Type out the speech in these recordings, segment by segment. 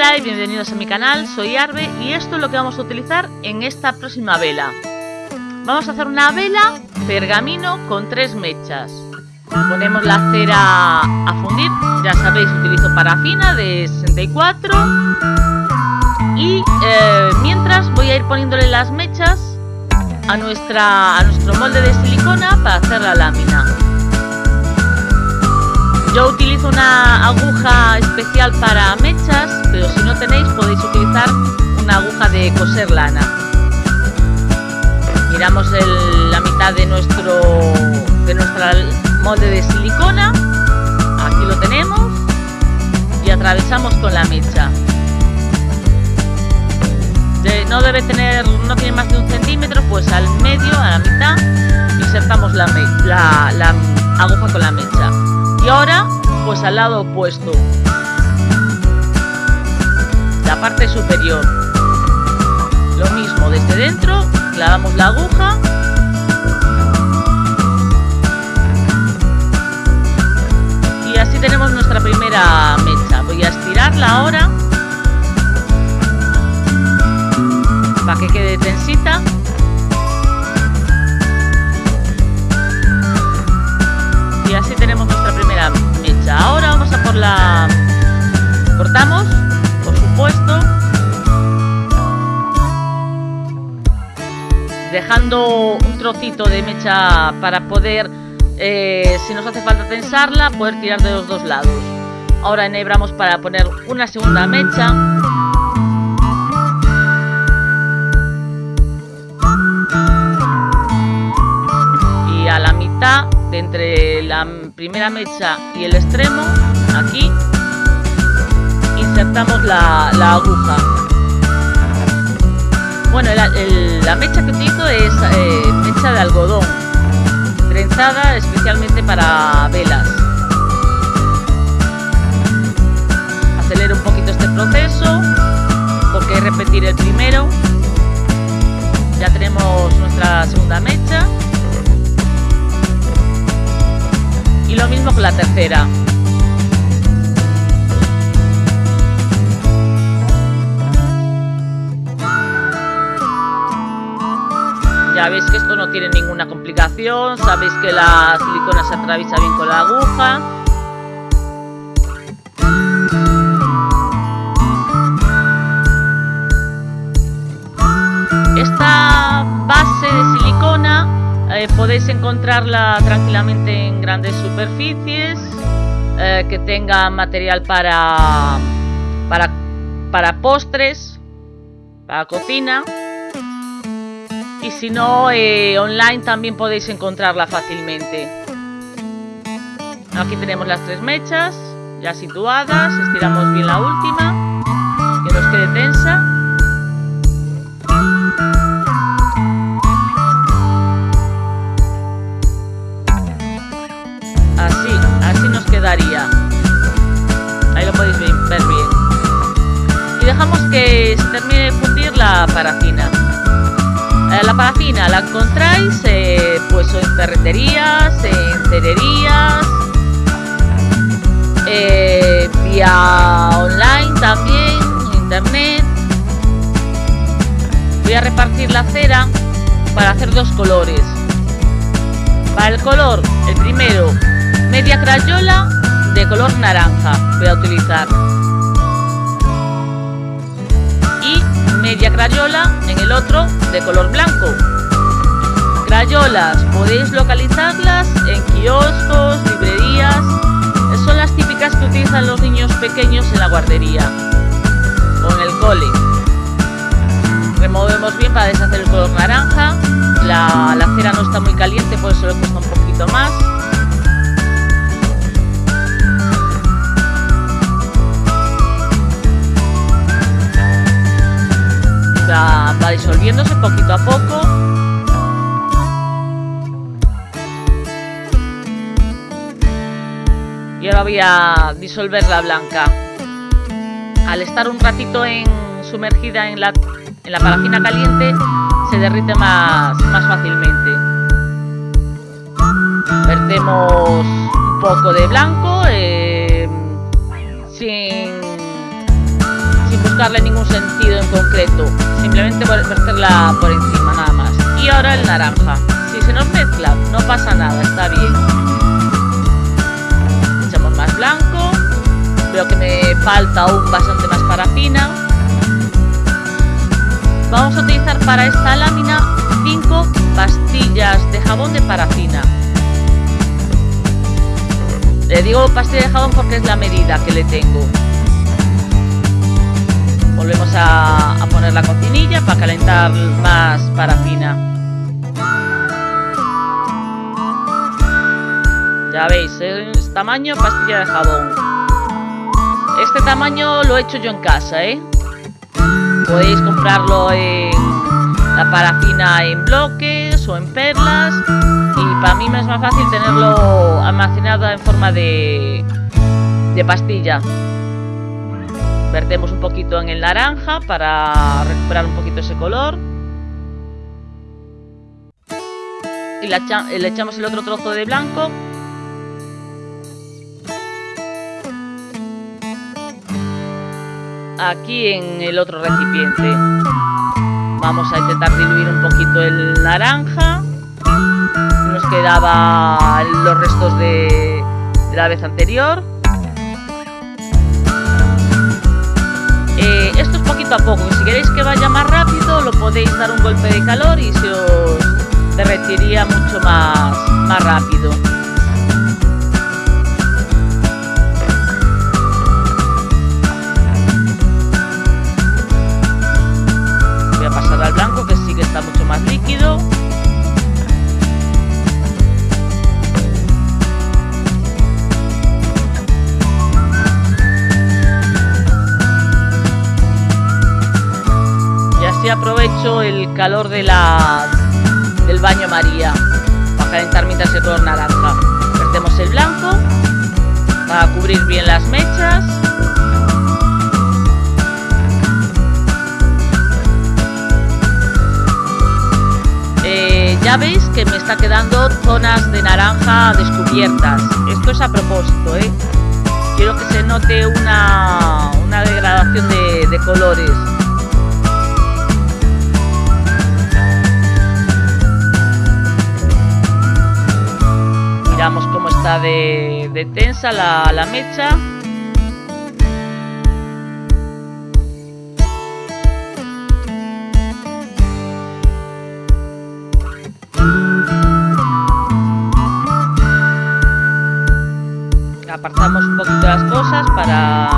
Hola y bienvenidos a mi canal, soy Arbe y esto es lo que vamos a utilizar en esta próxima vela. Vamos a hacer una vela pergamino con tres mechas. Ponemos la cera a fundir, ya sabéis utilizo parafina de 64 y eh, mientras voy a ir poniéndole las mechas a, nuestra, a nuestro molde de silicona para hacer la lámina. Yo utilizo una aguja especial para mechas, pero si no tenéis podéis utilizar una aguja de coser lana. Miramos la mitad de nuestro de nuestra molde de silicona. Aquí lo tenemos y atravesamos con la mecha. no debe tener, no tiene más de un centímetro, pues al medio, a la mitad, insertamos la, la aguja con la mecha y ahora pues al lado opuesto la parte superior. Lo mismo desde dentro clavamos la aguja. Y así tenemos nuestra primera mecha. Voy a estirarla ahora. Para que quede tensita. Y así tenemos nuestra primera mecha. Ahora vamos a por la cortamos dejando un trocito de mecha para poder eh, si nos hace falta tensarla poder tirar de los dos lados ahora enhebramos para poner una segunda mecha y a la mitad de entre la primera mecha y el extremo, aquí, insertamos la, aguja. Bueno, la mecha que utilizo es eh, mecha de algodón, trenzada especialmente para velas. Acelero un poquito este proceso, porque repetir el primero. Ya tenemos nuestra segunda mecha. y lo mismo con la tercera ya veis que esto no tiene ninguna complicación sabéis que la silicona se atraviesa bien con la aguja esta base de silicona eh, podéis encontrarla tranquilamente en grandes superficies, eh, que tenga material para, para, para postres, para cocina. Y si no, eh, online también podéis encontrarla fácilmente. Aquí tenemos las tres mechas ya situadas, estiramos bien la última, que nos quede tensa. Ahí lo podéis ver bien. Y dejamos que se termine de fundir la parafina. Eh, la parafina la encontráis eh, pues en ferreterías, en cererías, eh, vía online también, internet. Voy a repartir la cera para hacer dos colores. Para el color, el primero, media crayola de color naranja voy a utilizar media crayola en el otro de color blanco. Crayolas podéis localizarlas en kioscos, librerías. Son las típicas que utilizan los niños pequeños en la guardería o en el cole. Removemos bien para deshacer el color naranja. La, cera no está muy caliente por eso le cuesta un poquito más disolviéndose poquito a poco. Y ahora voy a disolver la blanca. Al estar un ratito en, sumergida en la, en la parafina caliente, se derrite más, más fácilmente. Vertemos un poco de blanco eh, buscarle ningún sentido en concreto. Simplemente verterla por encima, nada más. Y ahora el naranja. Si se nos mezcla, no pasa nada, está bien. Echamos más blanco. Veo que me falta aún bastante más parafina. Vamos a utilizar para esta lámina 5 pastillas de jabón de parafina. Le digo pastilla de jabón porque es la medida que le tengo. Volvemos a, poner la cocinilla para calentar más parafina. Ya veis, es tamaño pastilla de jabón. Este tamaño lo he hecho yo en casa, ¿eh? Podéis comprarlo en la parafina en bloques o en perlas y para mí me es más fácil tenerlo almacenado en forma de, de pastilla. Vertemos un poquito en el naranja para recuperar un poquito ese color. Y le echamos el otro trozo de blanco. Aquí en el otro recipiente. Vamos a intentar diluir un poquito el naranja. Nos quedaba los restos de la vez anterior. Poquito a poco. Si queréis que vaya más rápido, lo podéis dar un golpe de calor y se os derretiría mucho más, más rápido. El calor de la, del baño María para calentar mientras el color naranja. Vertemos el blanco para cubrir bien las mechas. Eh, ya veis que me está quedando zonas de naranja descubiertas. Esto es a propósito, ¿eh? Quiero que se note una, una degradación de, de colores. De, tensa la, la mecha. apartamos un poquito las cosas para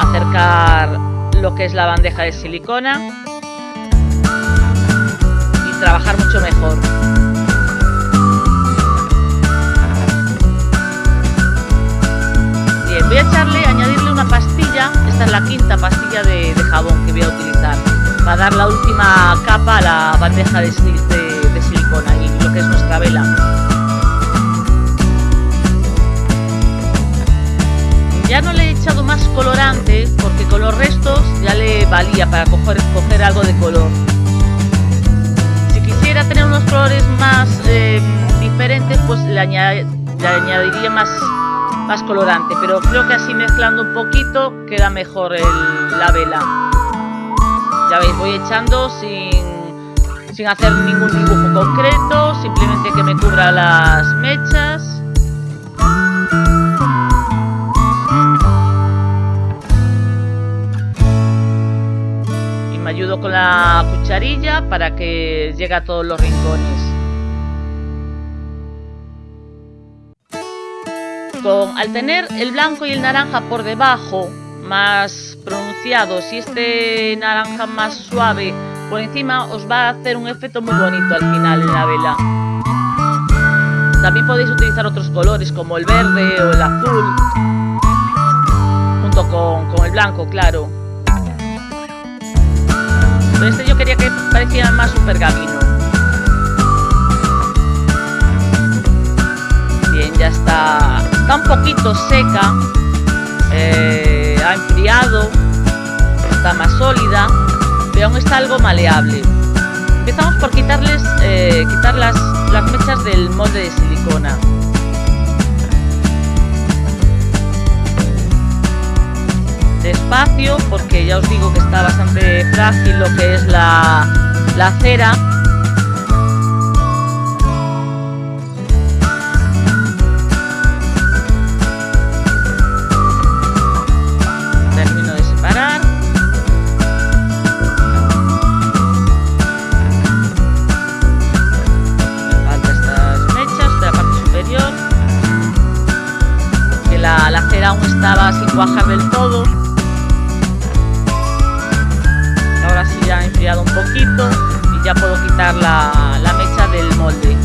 acercar lo que es la bandeja de silicona la quinta pastilla de, jabón que voy a utilizar, para dar la última capa a la bandeja de, silicona y lo que es nuestra vela. Ya no le he echado más colorante porque con los restos ya le valía para coger, algo de color. Si quisiera tener unos colores más eh, diferentes, pues le añadiría más más colorante, pero creo que así mezclando un poquito queda mejor la vela. Ya veis, voy echando sin, sin hacer ningún dibujo concreto, simplemente que me cubra las mechas. Y me ayudo con la cucharilla para que llegue a todos los rincones. Al tener el blanco y el naranja por debajo más pronunciados y este naranja más suave por encima os va a hacer un efecto muy bonito al final en la vela. También podéis utilizar otros colores como el verde o el azul junto con, el blanco, claro. Pero este yo quería que pareciera más un pergamino. Bien, ya está está un poquito seca, eh, ha enfriado, está más sólida, pero aún está algo maleable. Empezamos por quitarles, eh, quitar las, las mechas del molde de silicona. despacio porque ya os digo que está bastante frágil lo que es la, la cera cuajar del todo. Ahora sí ya ha enfriado un poquito y ya puedo quitar la, la mecha del molde.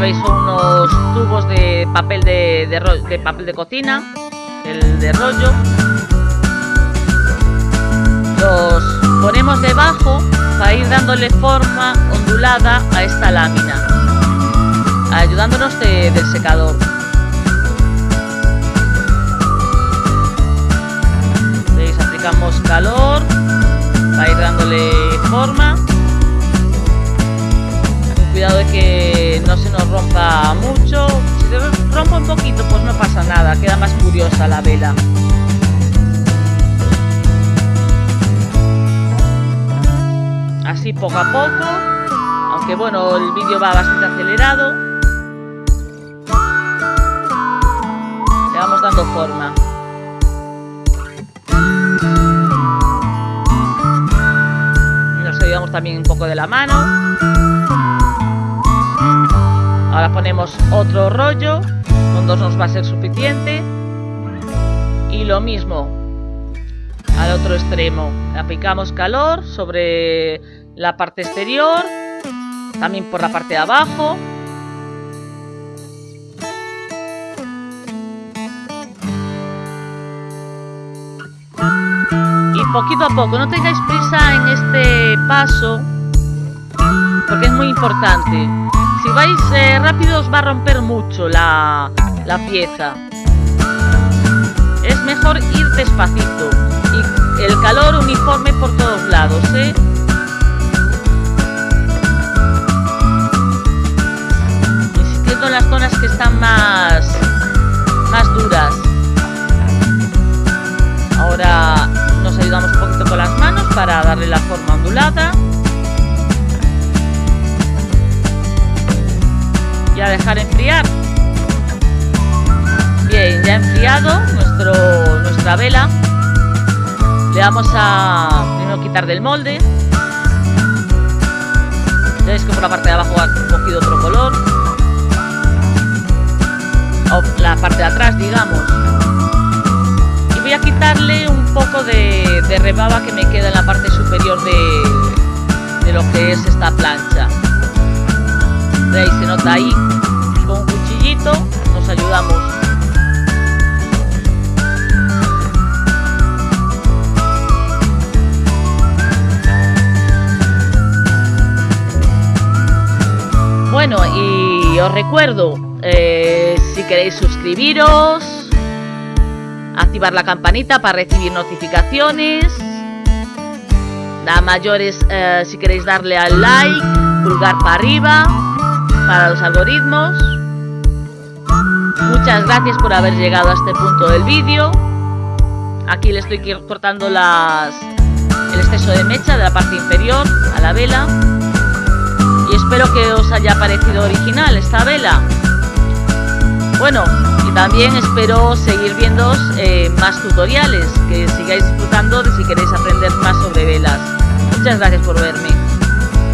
Veis unos tubos de papel de, de, papel de cocina el de rollo. Los ponemos debajo para ir dándole forma ondulada a esta lámina ayudándonos del secador. Veis aplicamos calor para ir dándole forma cuidado de que no se nos rompa mucho. Si se rompe un poquito, pues no pasa nada, queda más curiosa la vela. Así poco a poco, aunque bueno, el vídeo va bastante acelerado. Le vamos dando forma. Nos ayudamos también un poco de la mano. Ahora ponemos otro rollo, con dos nos va a ser suficiente. Y lo mismo, al otro extremo. Aplicamos calor sobre la parte exterior, también por la parte de abajo. Y poquito a poco, no tengáis prisa en este paso, porque es muy importante. Si vais eh, rápido os va a romper mucho la, la pieza. Es mejor ir despacito y el calor uniforme por todos lados, ¿eh? Insistiendo en las zonas que están más, más duras. Ahora nos ayudamos un poquito con las manos para darle la forma ondulada. Y a dejar enfriar. Bien, ya enfriado nuestro, nuestra vela. Le vamos a primero quitar del molde. Veis que por la parte de abajo ha cogido otro color. O la parte de atrás, digamos. Y voy a quitarle un poco de, de rebaba que me queda en la parte superior de, de lo que es esta plancha. ¿Veis? Se nota ahí. Con un cuchillito nos ayudamos. Bueno, y os recuerdo, eh, si queréis suscribiros, activar la campanita para recibir notificaciones, da mayores eh, si queréis darle al like, pulgar para arriba, para los algoritmos. Muchas gracias por haber llegado a este punto del vídeo. Aquí le estoy cortando las, el exceso de mecha de la parte inferior a la vela. Y espero que os haya parecido original esta vela. Bueno, y también espero seguir viendo eh, más tutoriales, que sigáis disfrutando de si queréis aprender más sobre velas. Muchas gracias por verme.